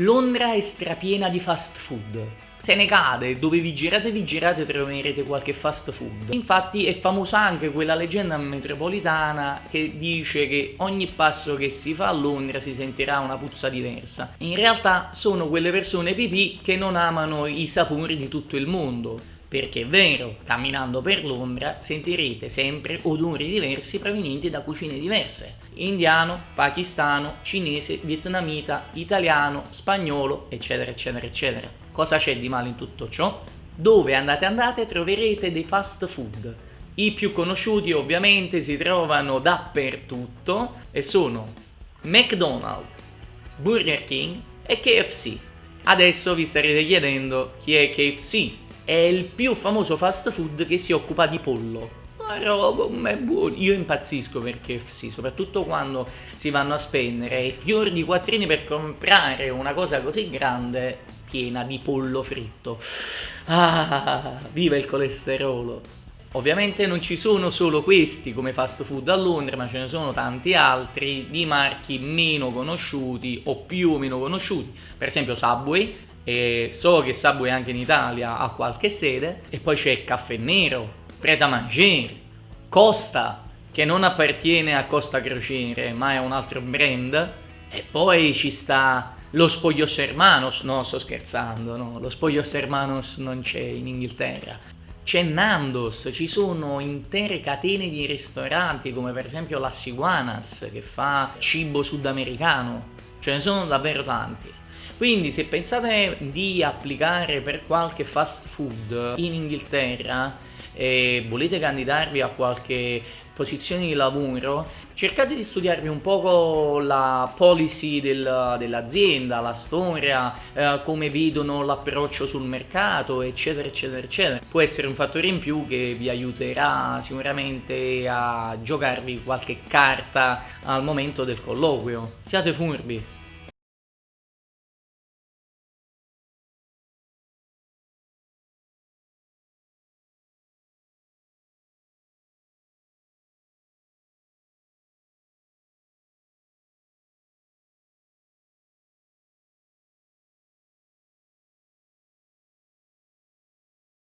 Londra è strapiena di fast food. Se ne cade, dove vi girate vi girate troverete qualche fast food. Infatti è famosa anche quella leggenda metropolitana che dice che ogni passo che si fa a Londra si sentirà una puzza diversa. In realtà sono quelle persone pipì che non amano i sapori di tutto il mondo perché è vero, camminando per Londra sentirete sempre odori diversi provenienti da cucine diverse. Indiano, pakistano, cinese, vietnamita, italiano, spagnolo, eccetera, eccetera, eccetera. Cosa c'è di male in tutto ciò? Dove andate andate troverete dei fast food. I più conosciuti ovviamente si trovano dappertutto e sono McDonald's, Burger King e KFC. Adesso vi starete chiedendo chi è KFC è il più famoso fast food che si occupa di pollo. Ma roba, è buono. Io impazzisco per KFC, soprattutto quando si vanno a spendere fior di quattrini per comprare una cosa così grande piena di pollo fritto. Ah, viva il colesterolo! Ovviamente non ci sono solo questi come fast food a Londra, ma ce ne sono tanti altri di marchi meno conosciuti o più o meno conosciuti. Per esempio Subway e so che Subway anche in Italia ha qualche sede e poi c'è Caffè Nero, Pret a Manger, Costa che non appartiene a Costa Crociere ma è un altro brand e poi ci sta lo Spoglios Hermanos, no sto scherzando, no, lo Spoglios Hermanos non c'è in Inghilterra c'è Nandos, ci sono intere catene di ristoranti come per esempio la Siguanas che fa cibo sudamericano, ce ne sono davvero tanti. Quindi se pensate di applicare per qualche fast food in Inghilterra e volete candidarvi a qualche posizione di lavoro, cercate di studiarvi un poco la policy del, dell'azienda, la storia, eh, come vedono l'approccio sul mercato, eccetera, eccetera, eccetera. Può essere un fattore in più che vi aiuterà sicuramente a giocarvi qualche carta al momento del colloquio. Siate furbi!